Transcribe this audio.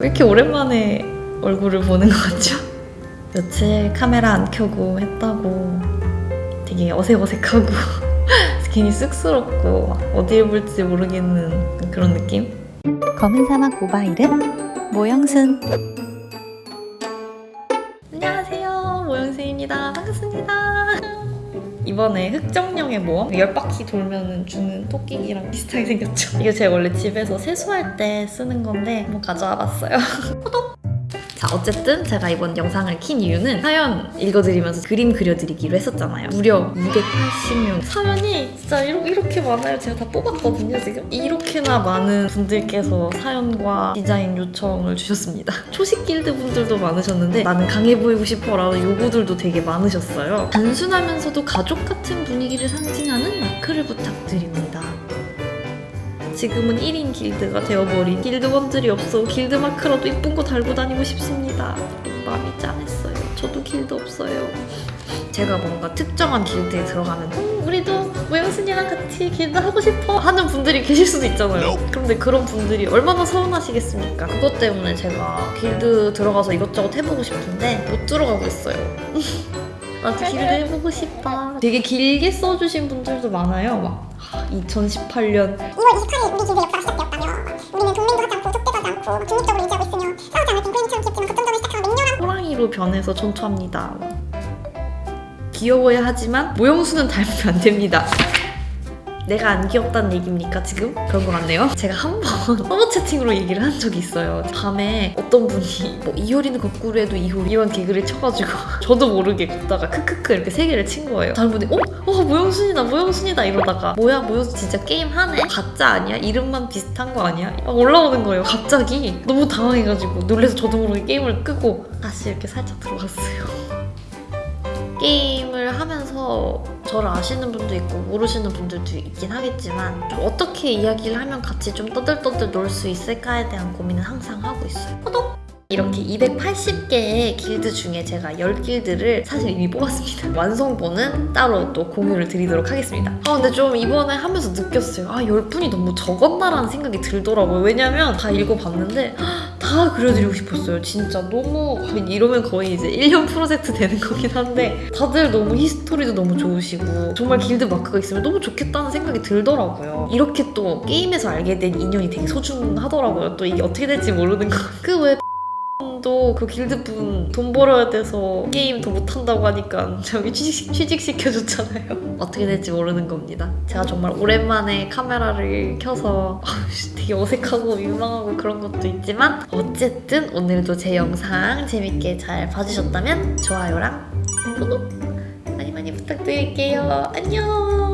왜 이렇게 오랜만에 얼굴을 보는 것 같죠? 며칠 카메라 안 켜고 했다고 되게 어색어색하고 괜히 쑥스럽고 어디에 볼지 모르겠는 그런 느낌? 검은 사막 모바일은 모영순 안녕하세요 모영수입니다 반갑습니다 이번에 흑정령의 모험 10바퀴 돌면 주는 토끼기랑 비슷하게 생겼죠 이거 제가 원래 집에서 세수할 때 쓰는 건데 한번 가져와 봤어요 호독! 자 어쨌든 제가 이번 영상을 킨 이유는 사연 읽어드리면서 그림 그려드리기로 했었잖아요. 무려 280명. 사연이 진짜 이렇게, 이렇게 많아요. 제가 다 뽑았거든요 지금. 이렇게나 많은 분들께서 사연과 디자인 요청을 주셨습니다. 초식 길드 분들도 많으셨는데 나는 강해 보이고 싶어 라는 요구들도 되게 많으셨어요. 단순하면서도 가족 같은 분위기를 상징하는 마크를 부탁드립니다 지금은 1인 길드가 되어버린 길드원들이 없어 길드 마크라도 이쁜 거 달고 다니고 싶습니다. 마음이 짠했어요. 저도 길드 없어요. 제가 뭔가 특정한 길드에 들어가면 음, 우리도 모영순이랑 같이 길드 하고 싶어 하는 분들이 계실 수도 있잖아요. 그런데 그런 분들이 얼마나 서운하시겠습니까? 그것 때문에 제가 길드 들어가서 이것저것 해보고 싶은데 못 들어가고 있어요. 나도 길드 해보고 싶다. 되게 길게 써주신 분들도 많아요. 막 2018년 2월 28일 우리 길드 역사가 시작되었다며 우리는 동맹도 하지 않고 족대도 하지 않고 중립적으로 유지하고 있으며 싸우지 않을 딩크링처럼 귀엽지만 급정전을 시작하고 맹렬한 호랑이로 변해서 전투합니다. 귀여워야 하지만 모형수는 닮으면 안 됩니다. 내가 안 귀엽다는 얘기입니까 지금? 그런 것 같네요. 제가 한 번 서버 채팅으로 얘기를 한 적이 있어요. 밤에 어떤 분이 뭐 이효리는 거꾸로 해도 이효리 이런 개그를 쳐가지고 저도 모르게 걷다가 크크크 이렇게 세 개를 친 거예요. 다른 분이 어? 어 모형순이다 모형순이다 이러다가 뭐야 모형순 진짜 게임 하네? 가짜 아니야? 이름만 비슷한 거 아니야? 막 올라오는 거예요 갑자기. 너무 당황해가지고 놀래서 저도 모르게 게임을 끄고 다시 이렇게 살짝 들어갔어요. 게임을 하면서 저를 아시는 분도 있고 모르시는 분들도 있긴 하겠지만 좀 어떻게 이야기를 하면 같이 좀 떠들떠들 놀 수 있을까에 대한 고민은 항상 하고 있어요. 호독! 이렇게 280개의 길드 중에 제가 10길드를 사실 이미 뽑았습니다. 완성본은 따로 또 공유를 드리도록 하겠습니다. 아 근데 좀 이번에 하면서 느꼈어요. 아 10분이 너무 적었나라는 생각이 들더라고요. 왜냐면 다 읽어봤는데 다 그려드리고 싶었어요. 진짜 너무 이러면 거의 이제 1년 프로젝트 되는 거긴 한데 다들 너무 history도 너무 좋으시고 정말 길드 마크가 있으면 너무 좋겠다는 생각이 들더라고요. 이렇게 또 게임에서 알게 된 인연이 되게 소중하더라고요. 또 이게 어떻게 될지 모르는 거. 그외 에 또그 길드 분 돈 벌어야 돼서 게임 더 못한다고 하니까 저기 취직, 취직시켜줬잖아요. 어떻게 될지 모르는 겁니다. 제가 정말 오랜만에 카메라를 켜서 되게 어색하고 민망하고 그런 것도 있지만 어쨌든 오늘도 제 영상 재밌게 잘 봐주셨다면 좋아요랑 구독 많이 많이 부탁드릴게요. 안녕.